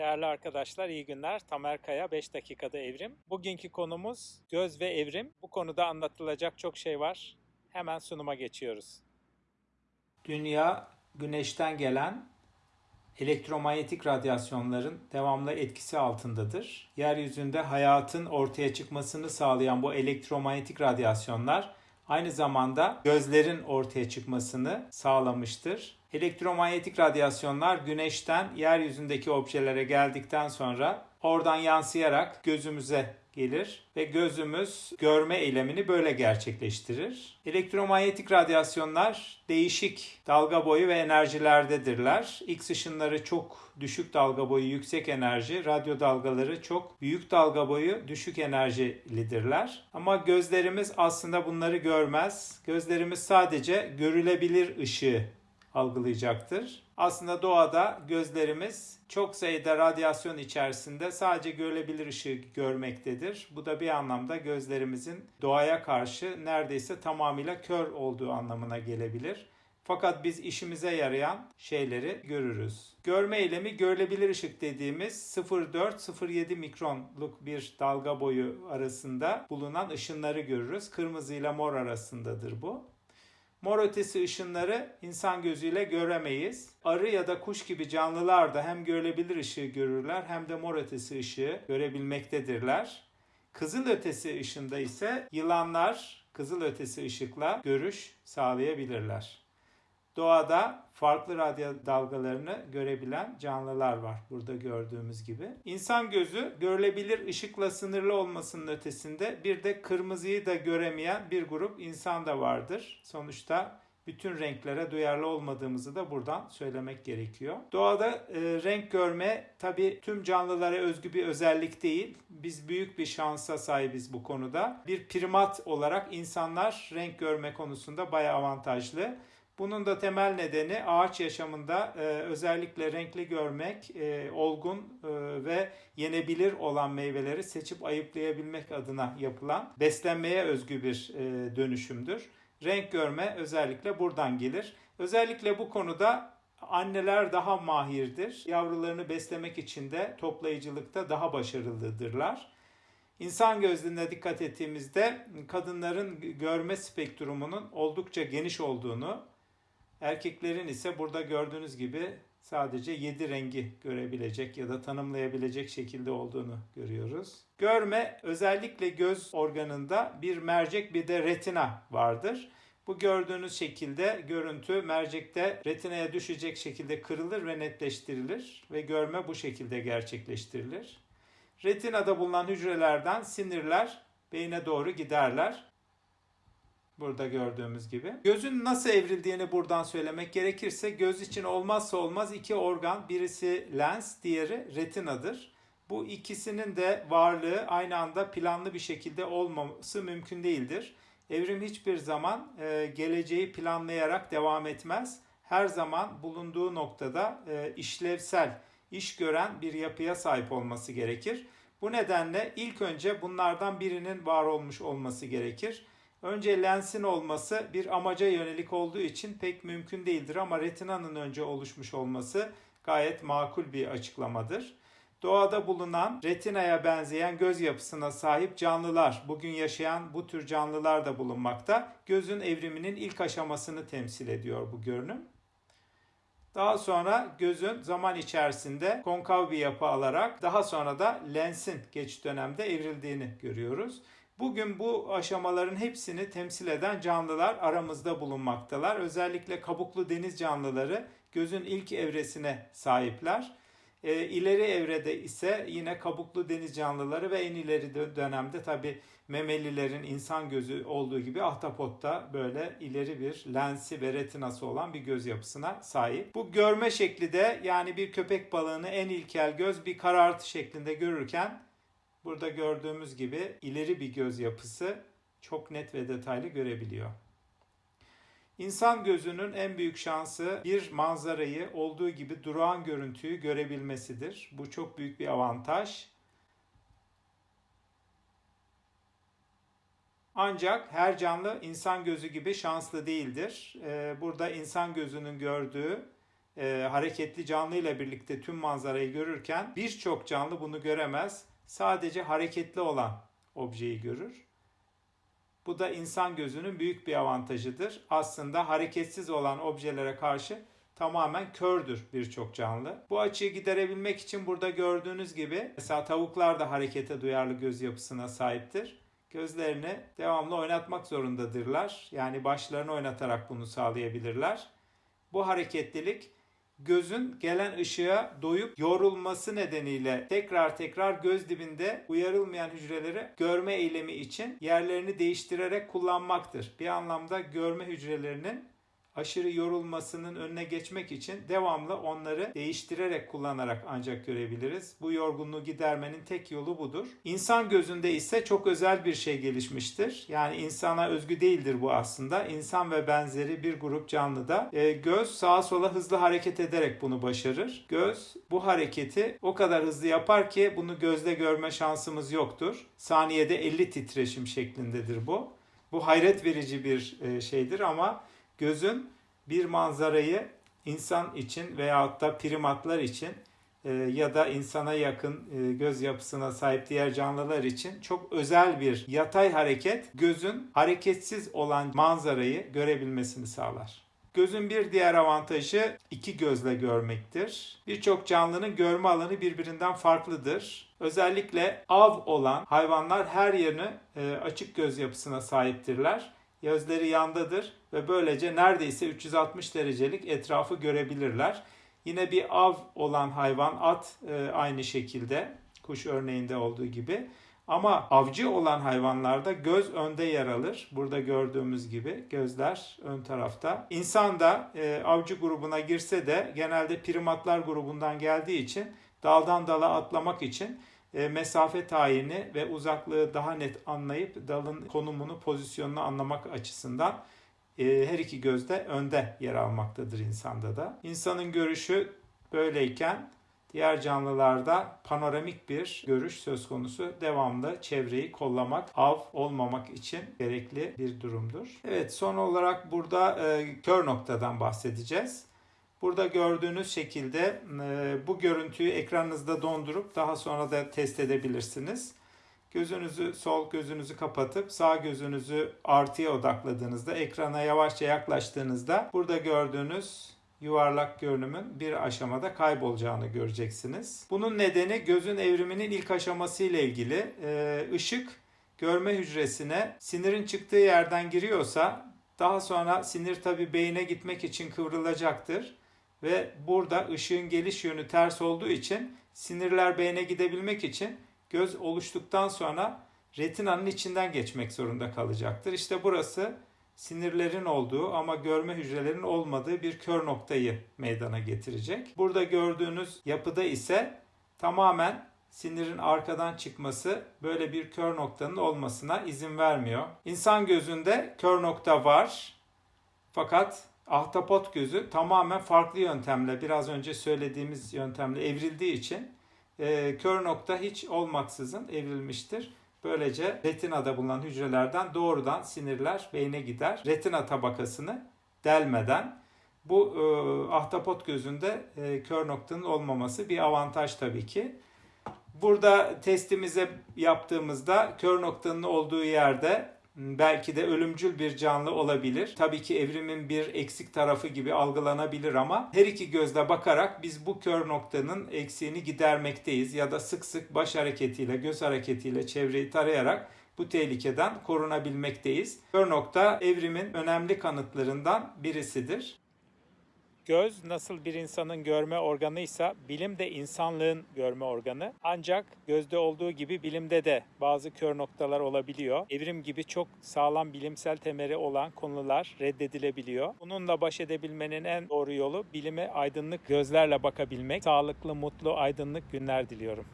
Değerli arkadaşlar iyi günler. Tamer Kaya 5 dakikada evrim. Bugünkü konumuz göz ve evrim. Bu konuda anlatılacak çok şey var. Hemen sunuma geçiyoruz. Dünya güneşten gelen elektromanyetik radyasyonların devamlı etkisi altındadır. Yeryüzünde hayatın ortaya çıkmasını sağlayan bu elektromanyetik radyasyonlar aynı zamanda gözlerin ortaya çıkmasını sağlamıştır. Elektromanyetik radyasyonlar güneşten yeryüzündeki objelere geldikten sonra oradan yansıyarak gözümüze gelir ve gözümüz görme eylemini böyle gerçekleştirir. Elektromanyetik radyasyonlar değişik dalga boyu ve enerjilerdedirler. X ışınları çok düşük dalga boyu, yüksek enerji, radyo dalgaları çok büyük dalga boyu, düşük enerjilidirler. Ama gözlerimiz aslında bunları görmez. Gözlerimiz sadece görülebilir ışığı algılayacaktır. Aslında doğada gözlerimiz çok sayıda radyasyon içerisinde sadece görülebilir ışığı görmektedir. Bu da bir anlamda gözlerimizin doğaya karşı neredeyse tamamıyla kör olduğu anlamına gelebilir. Fakat biz işimize yarayan şeyleri görürüz. Görme eylemi görülebilir ışık dediğimiz 0,4-0,7 mikronluk bir dalga boyu arasında bulunan ışınları görürüz. Kırmızı ile mor arasındadır bu. Mor ötesi ışınları insan gözüyle göremeyiz. Arı ya da kuş gibi canlılar da hem görülebilir ışığı görürler hem de mor ötesi ışığı görebilmektedirler. Kızıl ötesi ışında ise yılanlar kızıl ötesi ışıkla görüş sağlayabilirler. Doğada farklı radyo dalgalarını görebilen canlılar var burada gördüğümüz gibi. İnsan gözü görülebilir ışıkla sınırlı olmasının ötesinde bir de kırmızıyı da göremeyen bir grup insan da vardır. Sonuçta bütün renklere duyarlı olmadığımızı da buradan söylemek gerekiyor. Doğada e, renk görme tabi tüm canlılara özgü bir özellik değil. Biz büyük bir şansa sahibiz bu konuda. Bir primat olarak insanlar renk görme konusunda bayağı avantajlı. Bunun da temel nedeni ağaç yaşamında e, özellikle renkli görmek, e, olgun e, ve yenebilir olan meyveleri seçip ayıplayabilmek adına yapılan beslenmeye özgü bir e, dönüşümdür. Renk görme özellikle buradan gelir. Özellikle bu konuda anneler daha mahirdir. Yavrularını beslemek için de toplayıcılıkta daha başarılıdırlar. İnsan gözlüğüne dikkat ettiğimizde kadınların görme spektrumunun oldukça geniş olduğunu, Erkeklerin ise burada gördüğünüz gibi sadece 7 rengi görebilecek ya da tanımlayabilecek şekilde olduğunu görüyoruz. Görme özellikle göz organında bir mercek bir de retina vardır. Bu gördüğünüz şekilde görüntü mercekte retinaya düşecek şekilde kırılır ve netleştirilir ve görme bu şekilde gerçekleştirilir. Retinada bulunan hücrelerden sinirler beyne doğru giderler Burada gördüğümüz gibi. Gözün nasıl evrildiğini buradan söylemek gerekirse göz için olmazsa olmaz iki organ. Birisi lens, diğeri retinadır. Bu ikisinin de varlığı aynı anda planlı bir şekilde olmaması mümkün değildir. Evrim hiçbir zaman e, geleceği planlayarak devam etmez. Her zaman bulunduğu noktada e, işlevsel, iş gören bir yapıya sahip olması gerekir. Bu nedenle ilk önce bunlardan birinin var olmuş olması gerekir. Önce lensin olması bir amaca yönelik olduğu için pek mümkün değildir ama retinanın önce oluşmuş olması gayet makul bir açıklamadır. Doğada bulunan retinaya benzeyen göz yapısına sahip canlılar, bugün yaşayan bu tür canlılar da bulunmakta. Gözün evriminin ilk aşamasını temsil ediyor bu görünüm. Daha sonra gözün zaman içerisinde konkav bir yapı alarak daha sonra da lensin geç dönemde evrildiğini görüyoruz. Bugün bu aşamaların hepsini temsil eden canlılar aramızda bulunmaktalar. Özellikle kabuklu deniz canlıları gözün ilk evresine sahipler. E, ileri evrede ise yine kabuklu deniz canlıları ve en ileri dönemde tabi memelilerin insan gözü olduğu gibi ahtapotta böyle ileri bir lensi ve retinası olan bir göz yapısına sahip. Bu görme şekli de yani bir köpek balığını en ilkel göz bir karartı şeklinde görürken Burada gördüğümüz gibi ileri bir göz yapısı çok net ve detaylı görebiliyor. İnsan gözünün en büyük şansı bir manzarayı olduğu gibi durağan görüntüyü görebilmesidir. Bu çok büyük bir avantaj. Ancak her canlı insan gözü gibi şanslı değildir. Ee, burada insan gözünün gördüğü e, hareketli canlı ile birlikte tüm manzarayı görürken birçok canlı bunu göremez. Sadece hareketli olan objeyi görür. Bu da insan gözünün büyük bir avantajıdır. Aslında hareketsiz olan objelere karşı tamamen kördür birçok canlı. Bu açıyı giderebilmek için burada gördüğünüz gibi mesela tavuklar da harekete duyarlı göz yapısına sahiptir. Gözlerini devamlı oynatmak zorundadırlar. Yani başlarını oynatarak bunu sağlayabilirler. Bu hareketlilik gözün gelen ışığa doyup yorulması nedeniyle tekrar tekrar göz dibinde uyarılmayan hücreleri görme eylemi için yerlerini değiştirerek kullanmaktır. Bir anlamda görme hücrelerinin aşırı yorulmasının önüne geçmek için devamlı onları değiştirerek kullanarak ancak görebiliriz. Bu yorgunluğu gidermenin tek yolu budur. İnsan gözünde ise çok özel bir şey gelişmiştir. Yani insana özgü değildir bu aslında. İnsan ve benzeri bir grup canlıda e, göz sağa sola hızlı hareket ederek bunu başarır. Göz bu hareketi o kadar hızlı yapar ki bunu gözle görme şansımız yoktur. Saniyede 50 titreşim şeklindedir bu. Bu hayret verici bir e, şeydir ama gözün bir manzarayı insan için veyahut da primatlar için e, ya da insana yakın e, göz yapısına sahip diğer canlılar için çok özel bir yatay hareket gözün hareketsiz olan manzarayı görebilmesini sağlar. Gözün bir diğer avantajı iki gözle görmektir. Birçok canlının görme alanı birbirinden farklıdır. Özellikle av olan hayvanlar her yerini e, açık göz yapısına sahiptirler gözleri yandadır ve böylece neredeyse 360 derecelik etrafı görebilirler. Yine bir av olan hayvan at e, aynı şekilde kuş örneğinde olduğu gibi. Ama avcı olan hayvanlarda göz önde yer alır. Burada gördüğümüz gibi gözler ön tarafta. İnsan da e, avcı grubuna girse de genelde primatlar grubundan geldiği için daldan dala atlamak için e, mesafe tayini ve uzaklığı daha net anlayıp dalın konumunu, pozisyonunu anlamak açısından e, her iki gözde önde yer almaktadır insanda da. İnsanın görüşü böyleyken diğer canlılarda panoramik bir görüş söz konusu. Devamlı çevreyi kollamak, av olmamak için gerekli bir durumdur. Evet son olarak burada e, kör noktadan bahsedeceğiz. Burada gördüğünüz şekilde e, bu görüntüyü ekranınızda dondurup daha sonra da test edebilirsiniz. Gözünüzü sol gözünüzü kapatıp sağ gözünüzü artıya odakladığınızda ekrana yavaşça yaklaştığınızda burada gördüğünüz yuvarlak görünümün bir aşamada kaybolacağını göreceksiniz. Bunun nedeni gözün evriminin ilk aşaması ile ilgili. Ee, ışık görme hücresine sinirin çıktığı yerden giriyorsa daha sonra sinir tabi beyine gitmek için kıvrılacaktır ve burada ışığın geliş yönü ters olduğu için sinirler beyne gidebilmek için göz oluştuktan sonra retinanın içinden geçmek zorunda kalacaktır. İşte burası sinirlerin olduğu ama görme hücrelerinin olmadığı bir kör noktayı meydana getirecek. Burada gördüğünüz yapıda ise tamamen sinirin arkadan çıkması böyle bir kör noktanın olmasına izin vermiyor. İnsan gözünde kör nokta var. Fakat ahtapot gözü tamamen farklı yöntemle biraz önce söylediğimiz yöntemle evrildiği için e, kör nokta hiç olmaksızın evrilmiştir. Böylece retinada bulunan hücrelerden doğrudan sinirler beyne gider. Retina tabakasını delmeden bu e, ahtapot gözünde e, kör noktanın olmaması bir avantaj tabii ki. Burada testimize yaptığımızda kör noktanın olduğu yerde belki de ölümcül bir canlı olabilir. Tabii ki evrimin bir eksik tarafı gibi algılanabilir ama her iki gözle bakarak biz bu kör noktanın eksiğini gidermekteyiz ya da sık sık baş hareketiyle, göz hareketiyle çevreyi tarayarak bu tehlikeden korunabilmekteyiz. Kör nokta evrimin önemli kanıtlarından birisidir. Göz nasıl bir insanın görme organıysa bilim de insanlığın görme organı. Ancak gözde olduğu gibi bilimde de bazı kör noktalar olabiliyor. Evrim gibi çok sağlam bilimsel temeli olan konular reddedilebiliyor. Bununla baş edebilmenin en doğru yolu bilime aydınlık gözlerle bakabilmek. Sağlıklı, mutlu, aydınlık günler diliyorum.